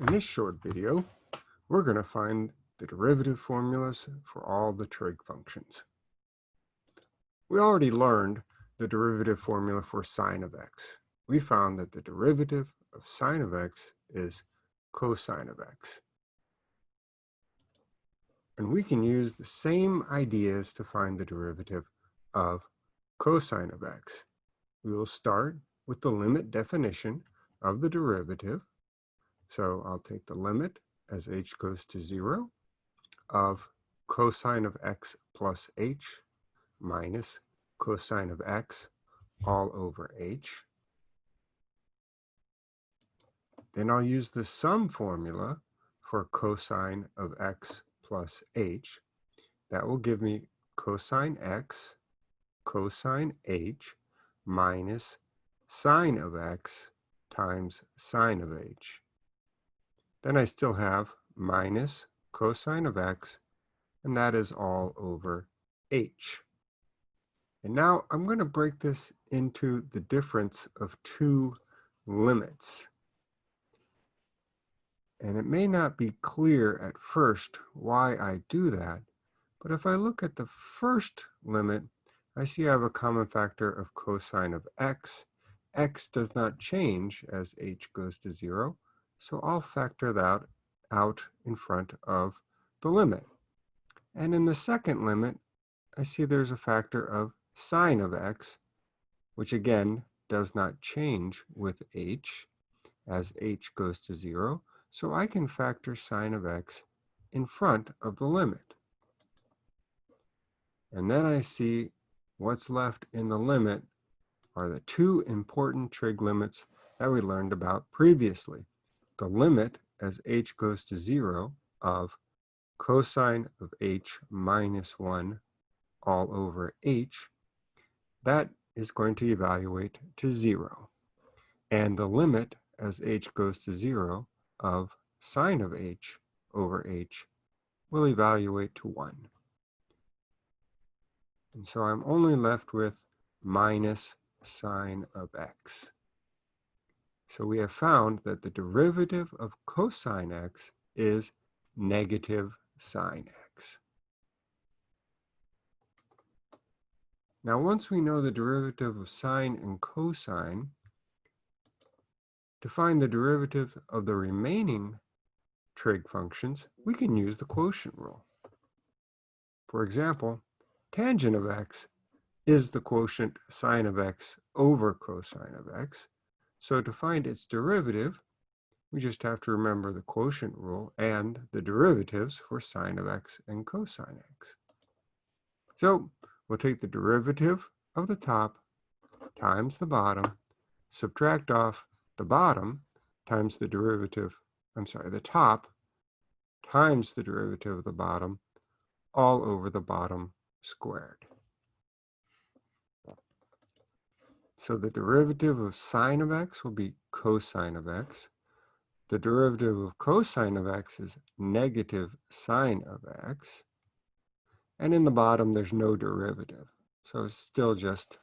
In this short video, we're going to find the derivative formulas for all the trig functions. We already learned the derivative formula for sine of x. We found that the derivative of sine of x is cosine of x. And we can use the same ideas to find the derivative of cosine of x. We will start with the limit definition of the derivative so I'll take the limit as h goes to 0 of cosine of x plus h minus cosine of x all over h. Then I'll use the sum formula for cosine of x plus h. That will give me cosine x cosine h minus sine of x times sine of h. Then I still have minus cosine of x, and that is all over h. And now I'm going to break this into the difference of two limits. And it may not be clear at first why I do that, but if I look at the first limit, I see I have a common factor of cosine of x. x does not change as h goes to 0, so I'll factor that out in front of the limit. And in the second limit, I see there's a factor of sine of x, which again does not change with h as h goes to 0. So I can factor sine of x in front of the limit. And then I see what's left in the limit are the two important trig limits that we learned about previously the limit as h goes to 0 of cosine of h minus 1 all over h, that is going to evaluate to 0. And the limit as h goes to 0 of sine of h over h will evaluate to 1. And so I'm only left with minus sine of x. So we have found that the derivative of cosine x is negative sine x. Now once we know the derivative of sine and cosine, to find the derivative of the remaining trig functions, we can use the quotient rule. For example, tangent of x is the quotient sine of x over cosine of x. So to find its derivative, we just have to remember the quotient rule and the derivatives for sine of x and cosine x. So we'll take the derivative of the top times the bottom, subtract off the bottom times the derivative, I'm sorry, the top times the derivative of the bottom all over the bottom squared. So the derivative of sine of x will be cosine of x. The derivative of cosine of x is negative sine of x. And in the bottom, there's no derivative. So it's still just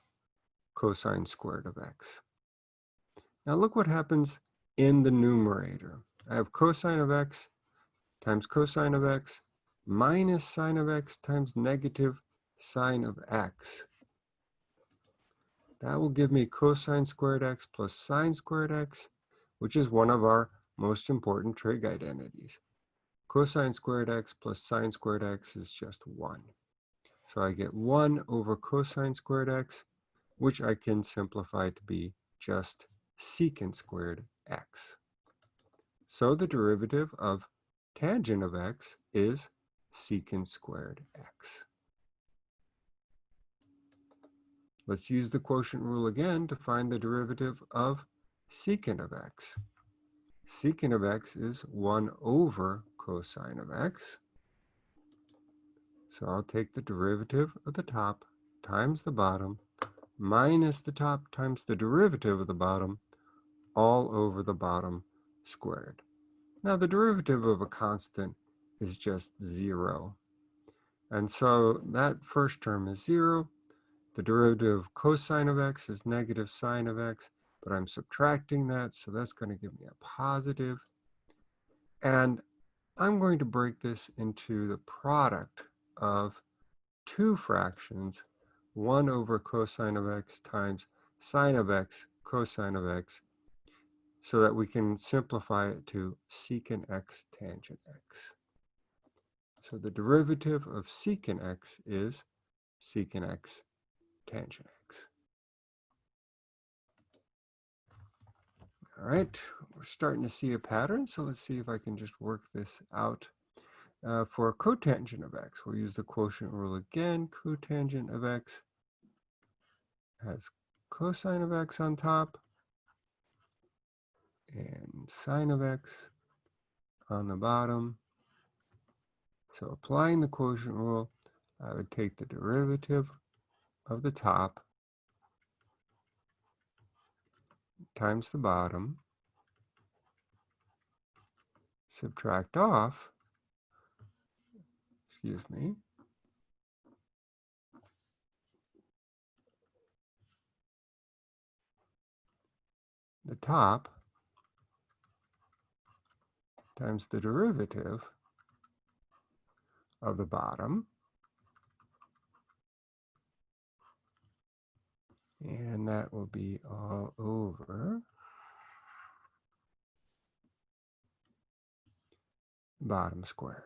cosine squared of x. Now look what happens in the numerator. I have cosine of x times cosine of x minus sine of x times negative sine of x. That will give me cosine squared x plus sine squared x, which is one of our most important trig identities. Cosine squared x plus sine squared x is just 1. So I get 1 over cosine squared x, which I can simplify to be just secant squared x. So the derivative of tangent of x is secant squared x. Let's use the quotient rule again to find the derivative of secant of x. Secant of x is 1 over cosine of x. So I'll take the derivative of the top times the bottom minus the top times the derivative of the bottom all over the bottom squared. Now the derivative of a constant is just 0. And so that first term is 0. The derivative of cosine of x is negative sine of x, but I'm subtracting that, so that's going to give me a positive. And I'm going to break this into the product of two fractions, 1 over cosine of x times sine of x cosine of x, so that we can simplify it to secant x tangent x. So the derivative of secant x is secant x tangent x. All right, we're starting to see a pattern, so let's see if I can just work this out. Uh, for cotangent of x, we'll use the quotient rule again. Cotangent of x has cosine of x on top and sine of x on the bottom. So applying the quotient rule, I would take the derivative of the top times the bottom, subtract off, excuse me, the top times the derivative of the bottom. And that will be all over bottom squared.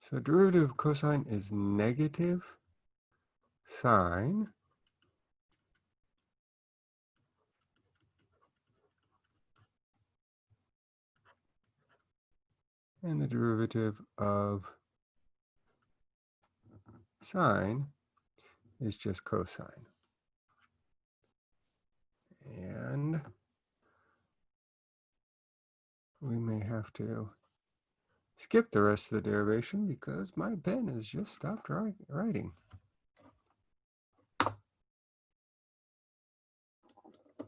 So derivative of cosine is negative sine and the derivative of sine is just cosine. And we may have to skip the rest of the derivation because my pen has just stopped writing.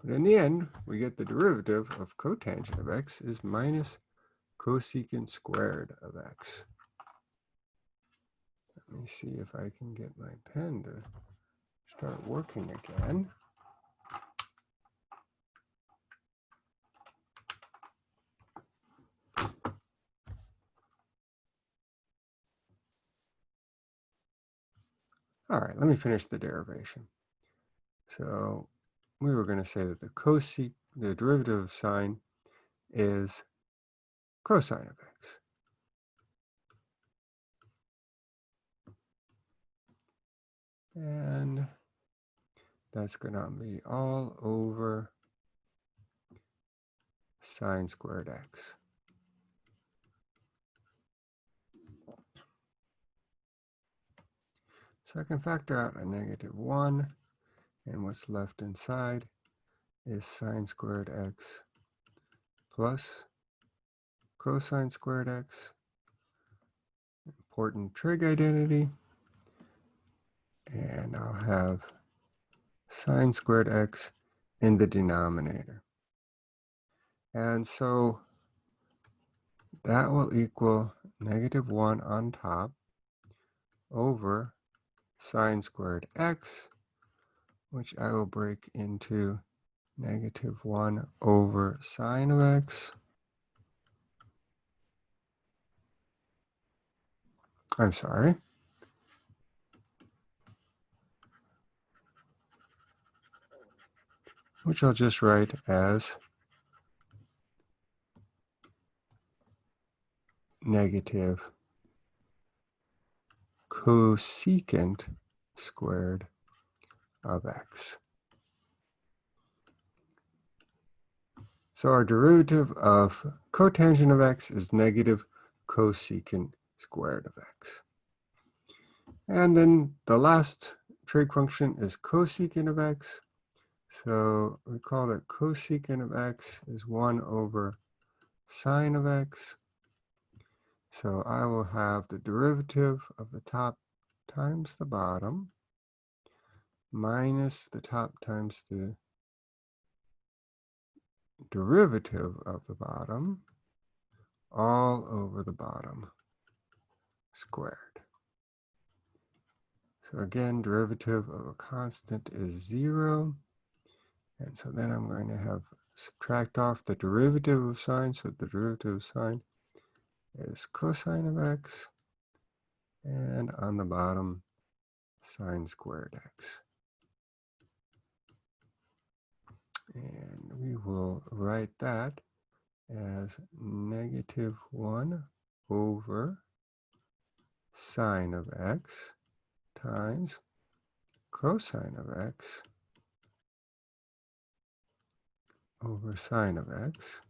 But in the end, we get the derivative of cotangent of x is minus cosecant squared of x. Let me see if I can get my pen to start working again. All right, let me finish the derivation. So we were going to say that the cosec, the derivative of sine is cosine of x. And that's going to be all over sine squared x. So I can factor out a negative 1, and what's left inside is sine squared x plus cosine squared x, important trig identity, and I'll have sine squared x in the denominator. And so that will equal negative 1 on top over sine squared x, which I will break into negative 1 over sine of x I'm sorry. Which I'll just write as negative cosecant squared of x. So our derivative of cotangent of x is negative cosecant squared of x. And then the last trig function is cosecant of x. So recall that cosecant of x is 1 over sine of x. So I will have the derivative of the top times the bottom minus the top times the derivative of the bottom all over the bottom squared. So again, derivative of a constant is zero. And so then I'm going to have subtract off the derivative of sine. So the derivative of sine is cosine of x. And on the bottom, sine squared x. And we will write that as negative 1 over sine of x times cosine of x over sine of x,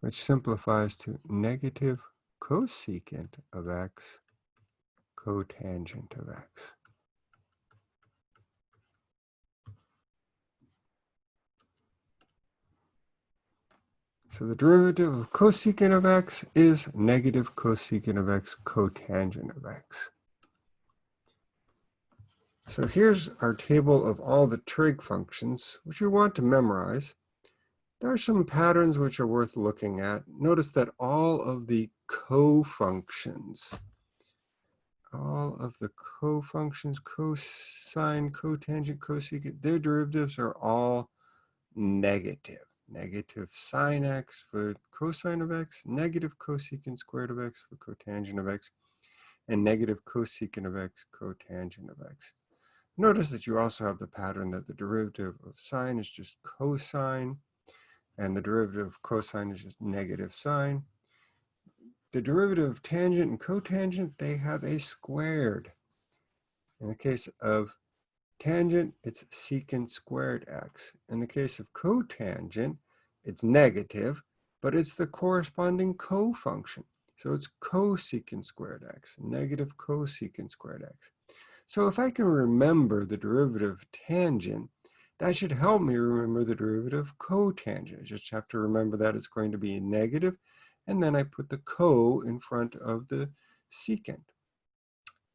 which simplifies to negative cosecant of x cotangent of x. So the derivative of cosecant of x is negative cosecant of x cotangent of x. So here's our table of all the trig functions, which we want to memorize. There are some patterns which are worth looking at. Notice that all of the co-functions, all of the co-functions, cosine, cotangent, cosecant, their derivatives are all negative. Negative sine x for cosine of x, negative cosecant squared of x for cotangent of x, and negative cosecant of x cotangent of x. Notice that you also have the pattern that the derivative of sine is just cosine, and the derivative of cosine is just negative sine. The derivative of tangent and cotangent, they have a squared. In the case of tangent, it's secant squared x. In the case of cotangent, it's negative, but it's the corresponding co-function. So it's cosecant squared x, negative cosecant squared x. So if I can remember the derivative tangent, that should help me remember the derivative cotangent. I just have to remember that it's going to be negative, and then I put the co in front of the secant.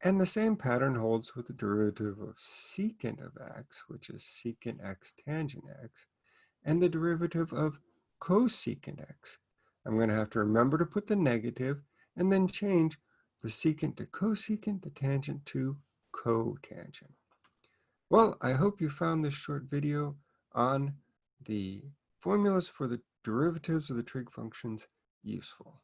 And the same pattern holds with the derivative of secant of x, which is secant x tangent x, and the derivative of cosecant x. I'm going to have to remember to put the negative and then change the secant to cosecant, the tangent to cotangent. Well, I hope you found this short video on the formulas for the derivatives of the trig functions useful.